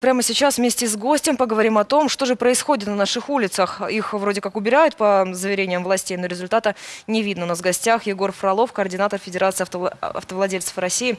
Прямо сейчас вместе с гостем поговорим о том, что же происходит на наших улицах. Их вроде как убирают по заверениям властей, но результата не видно. У нас в гостях Егор Фролов, координатор Федерации автовладельцев России.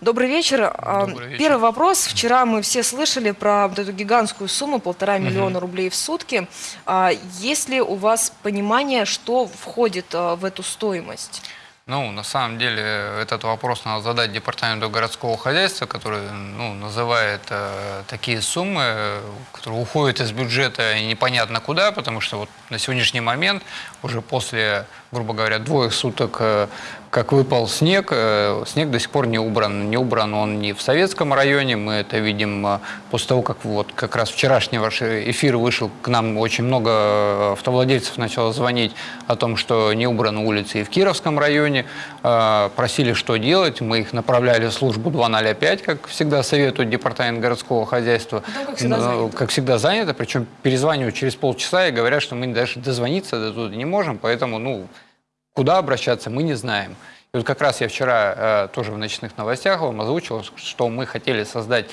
Добрый вечер. А, Добрый вечер. Первый вопрос. Вчера мы все слышали про вот эту гигантскую сумму, полтора миллиона рублей в сутки. А, есть ли у вас понимание, что входит а, в эту стоимость? Ну, на самом деле, этот вопрос надо задать департаменту городского хозяйства, который ну, называет э, такие суммы, которые уходят из бюджета непонятно куда, потому что вот на сегодняшний момент, уже после, грубо говоря, двоих суток э, как выпал снег, э, снег до сих пор не убран. Не убран он ни в Советском районе, мы это видим э, после того, как вот как раз вчерашний ваш эфир вышел, к нам очень много автовладельцев начало звонить о том, что не убраны улицы и в Кировском районе. Э, просили, что делать, мы их направляли в службу 205, как всегда советует департамент городского хозяйства. Да, как, всегда занято. как всегда занято, причем перезванивают через полчаса и говорят, что мы даже дозвониться до туда не можем, поэтому, ну, Куда обращаться, мы не знаем. И вот как раз я вчера э, тоже в ночных новостях вам озвучил, что мы хотели создать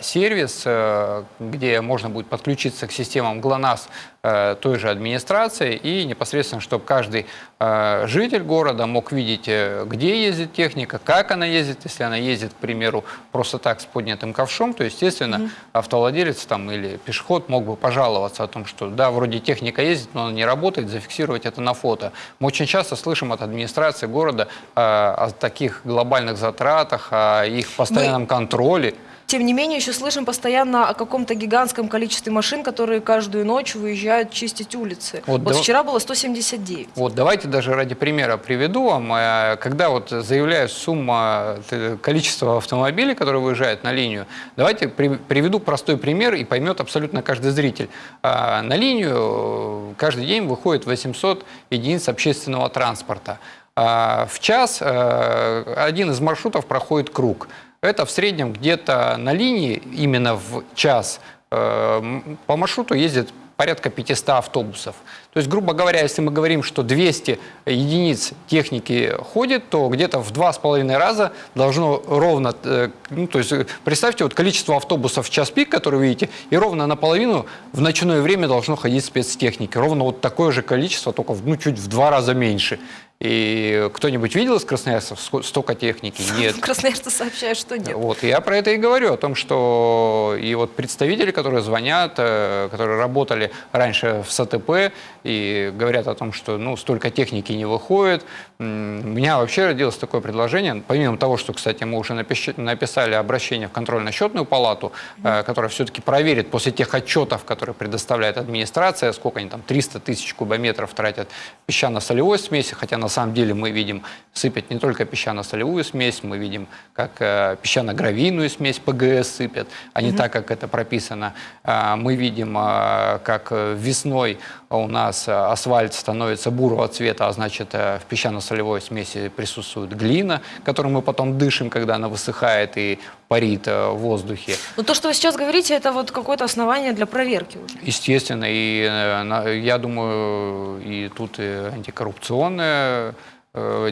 сервис, э, где можно будет подключиться к системам ГЛОНАСС Э, той же администрации и непосредственно, чтобы каждый э, житель города мог видеть, где ездит техника, как она ездит. Если она ездит, к примеру, просто так с поднятым ковшом, то, естественно, mm -hmm. автовладелец там, или пешеход мог бы пожаловаться о том, что да, вроде техника ездит, но она не работает, зафиксировать это на фото. Мы очень часто слышим от администрации города о таких глобальных затратах, о их постоянном Мы... контроле. Тем не менее, еще слышим постоянно о каком-то гигантском количестве машин, которые каждую ночь выезжают чистить улицы. Вот, вот да... вчера было 179. Вот давайте даже ради примера приведу вам. Э, когда вот заявляю сумма, э, количество автомобилей, которые выезжают на линию, давайте приведу простой пример и поймет абсолютно каждый зритель. А, на линию каждый день выходит 800 единиц общественного транспорта. А, в час э, один из маршрутов проходит круг – это в среднем где-то на линии, именно в час, э, по маршруту ездит порядка 500 автобусов. То есть, грубо говоря, если мы говорим, что 200 единиц техники ходит, то где-то в два с половиной раза должно ровно, э, ну, то есть представьте вот количество автобусов в час пик, которые видите, и ровно наполовину в ночное время должно ходить спецтехники. Ровно вот такое же количество, только ну, чуть в два раза меньше. И кто-нибудь видел из красноярцев столько техники? Нет. Красноярцы сообщают, что нет. Вот, я про это и говорю, о том, что и вот представители, которые звонят, э, которые работали раньше в СТП и говорят о том, что ну, столько техники не выходит. У меня вообще родилось такое предложение, помимо того, что, кстати, мы уже написали обращение в контрольно-счетную палату, mm -hmm. которая все-таки проверит после тех отчетов, которые предоставляет администрация, сколько они там, 300 тысяч кубометров тратят песчано-солевой смеси, хотя на на самом деле мы видим сыпят не только песчано-солевую смесь, мы видим, как э, песчано-гравийную смесь ПГС сыпят, а не угу. так, как это прописано. Э, мы видим, э, как весной у нас асфальт становится бурого цвета, а значит э, в песчано-солевой смеси присутствует глина, которую мы потом дышим, когда она высыхает и парит э, в воздухе. Но то, что вы сейчас говорите, это вот какое-то основание для проверки уже. Естественно, и э, я думаю, и тут и антикоррупционная Э,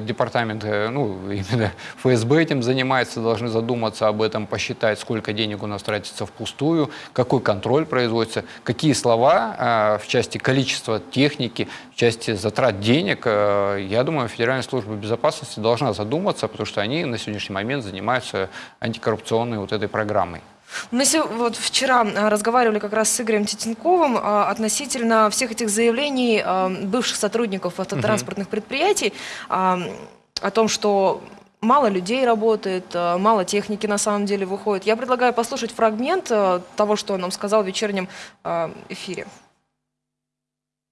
департамент, э, ну, именно ФСБ этим занимается, должны задуматься об этом, посчитать, сколько денег у нас тратится впустую, какой контроль производится, какие слова э, в части количества техники, в части затрат денег. Я думаю, Федеральная служба безопасности должна задуматься, потому что они на сегодняшний момент занимаются антикоррупционной вот этой программой. Мы вот вчера а, разговаривали как раз с Игорем Титенковым а, относительно всех этих заявлений а, бывших сотрудников автотранспортных предприятий о том, что мало людей работает, мало техники на самом деле выходит. Я предлагаю послушать фрагмент того, что он нам сказал в вечернем эфире.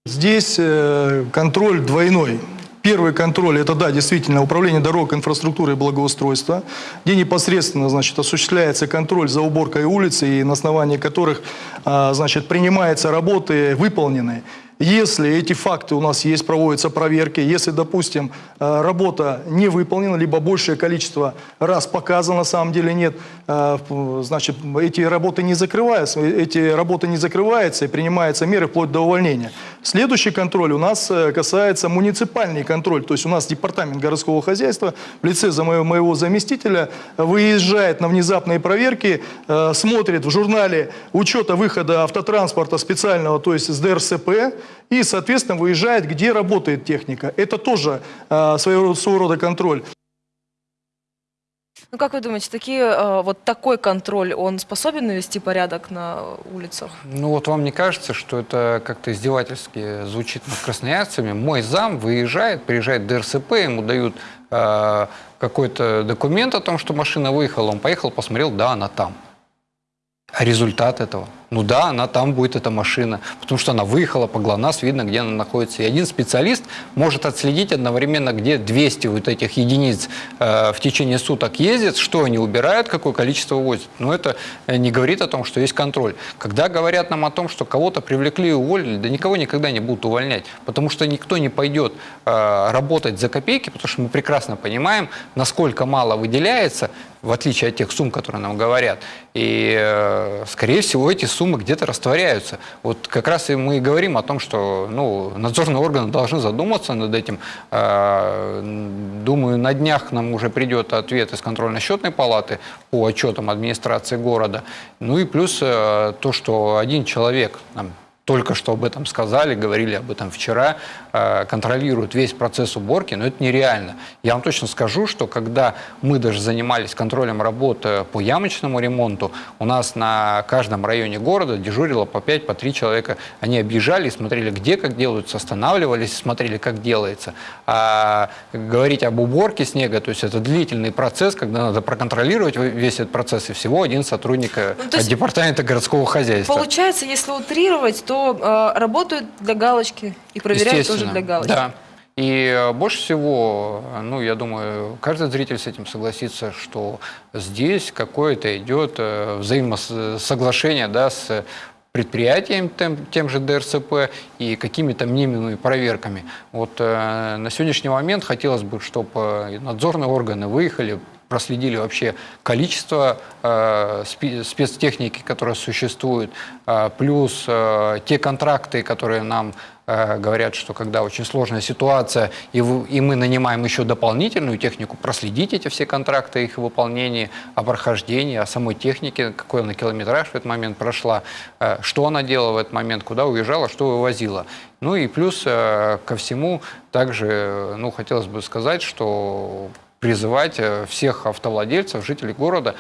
Здесь э, контроль двойной. Первый контроль – это, да, действительно, управление дорог, инфраструктуры и благоустройства, где непосредственно, значит, осуществляется контроль за уборкой улицы, и на основании которых, а, значит, принимаются работы выполненные. Если эти факты у нас есть, проводятся проверки, если, допустим, э, работа не выполнена, либо большее количество раз показано, на самом деле нет, э, значит, эти работы не закрываются, эти работы не закрываются и принимаются меры вплоть до увольнения. Следующий контроль у нас э, касается муниципальный контроль. То есть у нас департамент городского хозяйства в лице моего, заместителя выезжает на внезапные проверки, э, смотрит в журнале учета выхода автотранспорта специального, то есть с ДРСП, и, соответственно, выезжает, где работает техника. Это тоже э, своего рода контроль. Ну, как вы думаете, такие, э, вот такой контроль, он способен навести порядок на улицах? Ну вот вам не кажется, что это как-то издевательски звучит над красноярцами? Мой зам выезжает, приезжает ДРСП, ему дают э, какой-то документ о том, что машина выехала, он поехал, посмотрел, да, она там. А результат этого? Ну да, она там будет, эта машина, потому что она выехала по ГЛОНАСС, видно, где она находится. И один специалист может отследить одновременно, где 200 вот этих единиц э, в течение суток ездят, что они убирают, какое количество возят. Но это э, не говорит о том, что есть контроль. Когда говорят нам о том, что кого-то привлекли и уволили, да никого никогда не будут увольнять, потому что никто не пойдет э, работать за копейки, потому что мы прекрасно понимаем, насколько мало выделяется, в отличие от тех сумм, которые нам говорят. И, э, скорее всего, эти суммы где-то растворяются. Вот как раз и мы и говорим о том, что ну, надзорные органы должны задуматься над этим. Э, Думаю, на днях нам уже придет ответ из контрольно-счетной палаты по отчетам администрации города. Ну и плюс э, то, что один человек, только что об этом сказали, говорили об этом вчера, э, контролируют весь процесс уборки, но это нереально. Я вам точно скажу, что когда мы даже занимались контролем работы по ямочному ремонту, у нас на каждом районе города дежурило по 5, по 3 человека. Они объезжали, смотрели, где как делаются, останавливались, смотрели, как делается. А говорить об уборке снега, то есть это длительный процесс, когда надо проконтролировать весь этот процесс, и всего один сотрудник э, Ну, есть департамента городского хозяйства. Получается, если утрировать, то э, работают для галочки и проверяют тоже для галочки. Да. И э, больше всего, ну, я думаю, каждый зритель с этим согласится, что здесь какое-то идет э, взаимосоглашение да, с предприятием, тем, тем же ДРСП и какими-то мнимыми проверками. Вот э, на сегодняшний момент хотелось бы, чтобы надзорные органы выехали, проследили вообще количество э, спе- спецтехники, которая существует, э, плюс э, те контракты, которые нам э, говорят, что когда очень сложная ситуация, и, вы- и мы нанимаем еще дополнительную технику, проследить эти все контракты, их выполнение, о прохождении, о самой технике, какой она километраж в этот момент прошла, э, что она делала в этот момент, куда уезжала, что вывозила. Ну и плюс э, ко всему также ну, хотелось бы сказать, что призывать э, всех автовладельцев, жителей города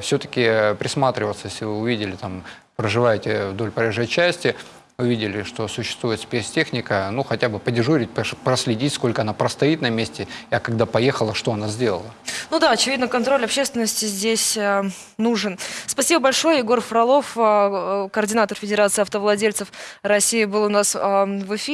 все-таки присматриваться, если вы увидели, там, проживаете вдоль проезжей части, увидели, что существует спецтехника, ну, хотя бы подежурить, проследить, сколько она простоит на месте, а когда поехала, что она сделала. Ну да, очевидно, контроль общественности здесь э, нужен. Спасибо большое. Егор Фролов, э, э, координатор Федерации автовладельцев России, был у нас э, в эфире.